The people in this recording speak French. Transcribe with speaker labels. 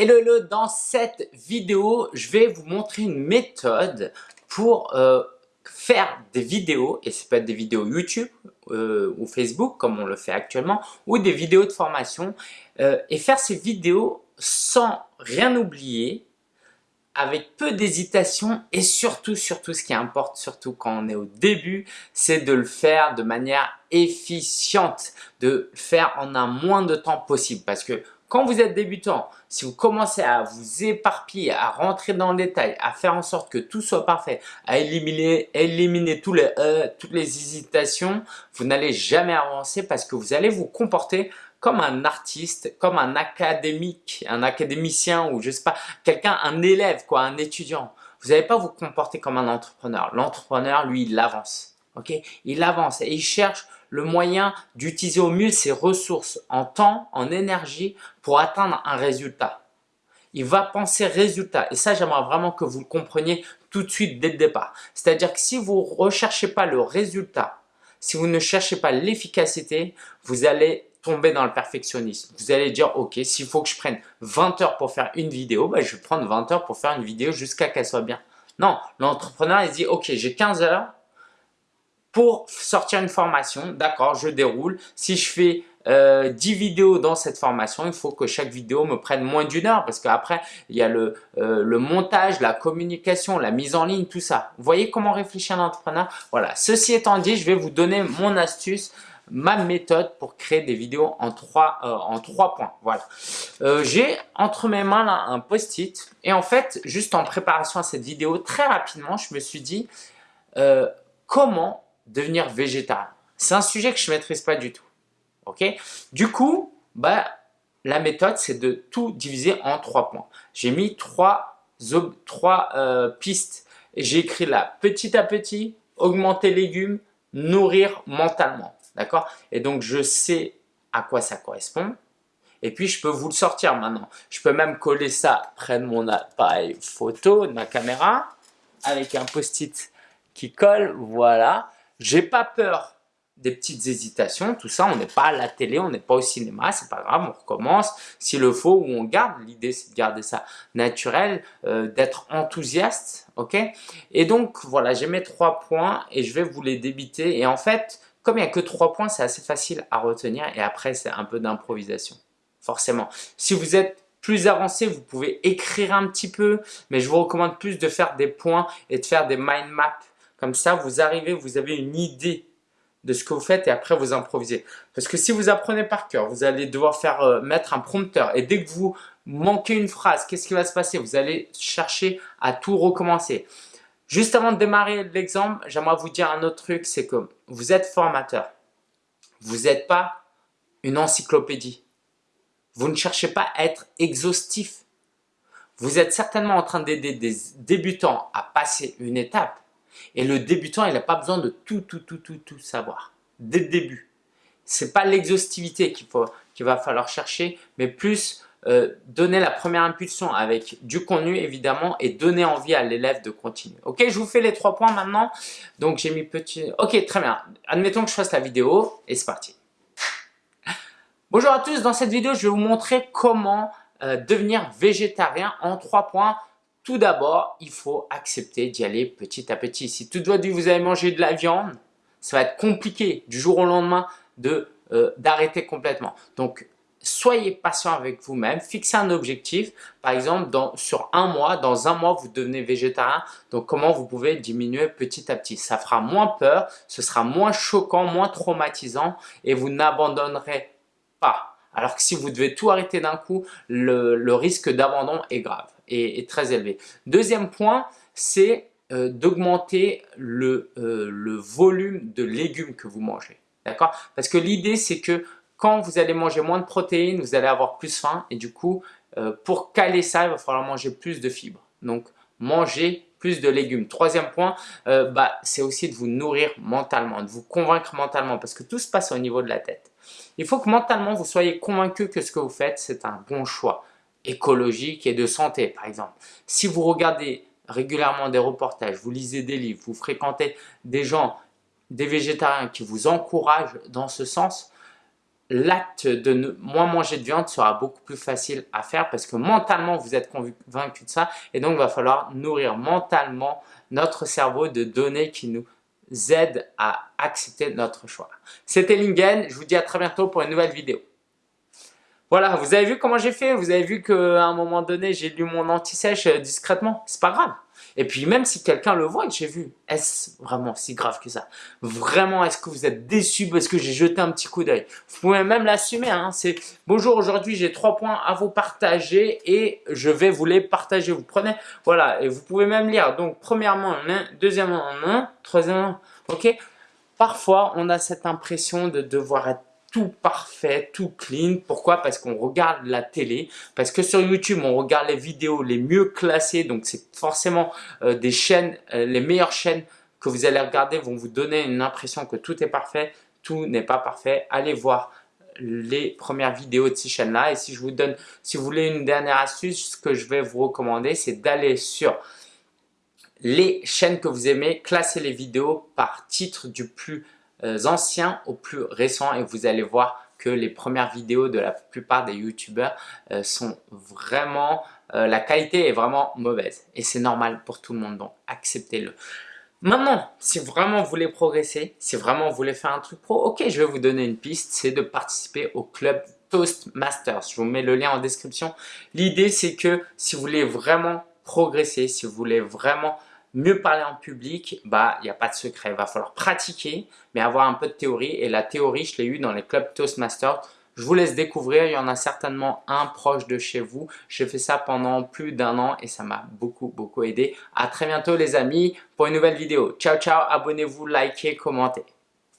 Speaker 1: Hello, dans cette vidéo, je vais vous montrer une méthode pour euh, faire des vidéos, et peut être des vidéos YouTube euh, ou Facebook comme on le fait actuellement, ou des vidéos de formation, euh, et faire ces vidéos sans rien oublier, avec peu d'hésitation et surtout, surtout ce qui importe, surtout quand on est au début, c'est de le faire de manière efficiente, de le faire en un moins de temps possible. Parce que quand vous êtes débutant, si vous commencez à vous éparpiller, à rentrer dans le détail, à faire en sorte que tout soit parfait, à éliminer, éliminer tous les, euh, toutes les hésitations, vous n'allez jamais avancer parce que vous allez vous comporter comme un artiste, comme un académique, un académicien ou je sais pas, quelqu'un, un élève, quoi, un étudiant. Vous n'allez pas vous comporter comme un entrepreneur. L'entrepreneur, lui, il avance. Ok? Il avance et il cherche le moyen d'utiliser au mieux ses ressources en temps, en énergie pour atteindre un résultat. Il va penser résultat. Et ça, j'aimerais vraiment que vous le compreniez tout de suite dès le départ. C'est-à-dire que si vous ne recherchez pas le résultat, si vous ne cherchez pas l'efficacité, vous allez tomber dans le perfectionnisme. Vous allez dire, ok, s'il faut que je prenne 20 heures pour faire une vidéo, ben, je vais prendre 20 heures pour faire une vidéo jusqu'à qu'elle soit bien. Non, l'entrepreneur, il dit, ok, j'ai 15 heures, pour sortir une formation, d'accord, je déroule. Si je fais euh, 10 vidéos dans cette formation, il faut que chaque vidéo me prenne moins d'une heure parce qu'après, il y a le, euh, montage, la communication, la mise en ligne, tout ça. Vous voyez comment réfléchir un entrepreneur? Voilà, ceci étant dit, je vais vous donner mon astuce ma méthode pour créer des vidéos en trois, euh, en trois points. Voilà. Euh, J'ai entre mes mains un post-it et en fait, juste en préparation à cette vidéo, très rapidement, je me suis dit euh, comment devenir végétarien. C'est un sujet que je ne maîtrise pas du tout. Ok? Du coup, bah, la méthode, c'est de tout diviser en trois points. J'ai mis trois, trois euh, pistes. J'ai écrit là, petit à petit, augmenter légumes, nourrir mentalement. D'accord? Et donc, je sais à quoi ça correspond. Et puis, je peux vous le sortir maintenant. Je peux même coller ça près de mon appareil photo, de ma caméra, avec un post-it qui colle. Voilà. J'ai pas peur des petites hésitations, tout ça, on n'est pas à la télé, on n'est pas au cinéma, c'est pas grave, on recommence s'il le faut ou on garde. L'idée c'est de garder ça naturel, euh, d'être enthousiaste, ok? Et donc voilà, j'ai mes trois points et je vais vous les débiter. Et en fait, comme il n'y a que trois points, c'est assez facile à retenir et après c'est un peu d'improvisation, forcément. Si vous êtes plus avancé, vous pouvez écrire un petit peu, mais je vous recommande plus de faire des points et de faire des mind maps comme ça, vous arrivez, vous avez une idée de ce que vous faites et après vous improvisez. Parce que si vous apprenez par cœur, vous allez devoir faire euh, mettre un prompteur et dès que vous manquez une phrase, qu'est-ce qui va se passer? Vous allez chercher à tout recommencer. Juste avant de démarrer l'exemple, j'aimerais vous dire un autre truc, c'est que vous êtes formateur. Vous n'êtes pas une encyclopédie. Vous ne cherchez pas à être exhaustif. Vous êtes certainement en train d'aider des débutants à passer une étape et le débutant, il n'a pas besoin de tout, tout, tout, tout, tout savoir dès le début. Ce n'est pas l'exhaustivité qu'il va falloir chercher, mais plus euh, donner la première impulsion avec du contenu évidemment et donner envie à l'élève de continuer. Ok, je vous fais les trois points maintenant. Donc j'ai mis petit... Ok, très bien. Admettons que je fasse la vidéo et c'est parti. Bonjour à tous, dans cette vidéo, je vais vous montrer comment euh, devenir végétarien en trois points. Tout d'abord, il faut accepter d'y aller petit à petit. Si tout doit dire vous avez mangé de la viande, ça va être compliqué du jour au lendemain de euh, d'arrêter complètement. Donc, soyez patient avec vous-même, fixez un objectif. Par exemple, sur un mois, dans un mois, vous devenez végétarien. Donc, comment vous pouvez diminuer petit à petit? Ça fera moins peur, ce sera moins choquant, moins traumatisant et vous n'abandonnerez pas. Alors que si vous devez tout arrêter d'un coup, le risque d'abandon est grave est, très élevé. Deuxième point, c'est euh, d'augmenter le, euh, le volume de légumes que vous mangez. D'accord? Parce que l'idée, c'est que quand vous allez manger moins de protéines, vous allez avoir plus faim et du coup, euh, pour caler ça, il va falloir manger plus de fibres. Donc, manger plus de légumes. Troisième point, bah, c'est aussi de vous nourrir mentalement, de vous convaincre mentalement parce que tout se passe au niveau de la tête. Il faut que mentalement, vous soyez convaincu que ce que vous faites, c'est un bon choix écologique et de santé, par exemple. Si vous regardez régulièrement des reportages, vous lisez des livres, vous fréquentez des gens, des végétariens qui vous encouragent dans ce sens, l'acte de moins manger de viande sera beaucoup plus facile à faire parce que mentalement, vous êtes convaincu de ça et donc il va falloir nourrir mentalement notre cerveau de données qui nous aident à accepter notre choix. C'était Lingen, je vous dis à très bientôt pour une nouvelle vidéo. Voilà, vous avez vu comment j'ai fait Vous avez vu qu'à un moment donné, j'ai lu mon anti-sèche euh, discrètement C'est pas grave. Et puis même si quelqu'un le voit que j'ai vu, est-ce vraiment si grave que ça? Vraiment, est-ce que vous êtes déçu parce que j'ai jeté un petit coup d'œil? Vous pouvez même l'assumer. Hein, C'est bonjour, aujourd'hui j'ai trois points à vous partager et je vais vous les partager. Vous prenez, voilà, et vous pouvez même lire. Donc premièrement, un, deuxièmement, un, troisièmement, ok? Parfois, on a cette impression de devoir être tout parfait, tout clean. Pourquoi? Parce qu'on regarde la télé, parce que sur YouTube, on regarde les vidéos les mieux classées, donc c'est forcément euh, des chaînes, euh, les meilleures chaînes que vous allez regarder vont vous donner une impression que tout est parfait, tout n'est pas parfait. Allez voir les premières vidéos de ces chaînes-là et si je vous donne, si vous voulez une dernière astuce, ce que je vais vous recommander, c'est d'aller sur les chaînes que vous aimez, classer les vidéos par titre du plus anciens au plus récent et vous allez voir que les premières vidéos de la plupart des youtubeurs euh, sont vraiment, euh, la qualité est vraiment mauvaise et c'est normal pour tout le monde donc acceptez-le. Maintenant, si vraiment vous voulez progresser, si vraiment vous voulez faire un truc pro, ok, je vais vous donner une piste, c'est de participer au club Toastmasters. Je vous mets le lien en description. L'idée, c'est que si vous voulez vraiment progresser, si vous voulez vraiment mieux parler en public, bah il n'y a pas de secret. Il va falloir pratiquer, mais avoir un peu de théorie. Et la théorie, je l'ai eu dans les clubs Toastmasters. Je vous laisse découvrir, il y en a certainement un proche de chez vous. J'ai fait ça pendant plus d'un an et ça m'a beaucoup, beaucoup aidé. À très bientôt les amis pour une nouvelle vidéo. Ciao, ciao, abonnez-vous, likez, commentez.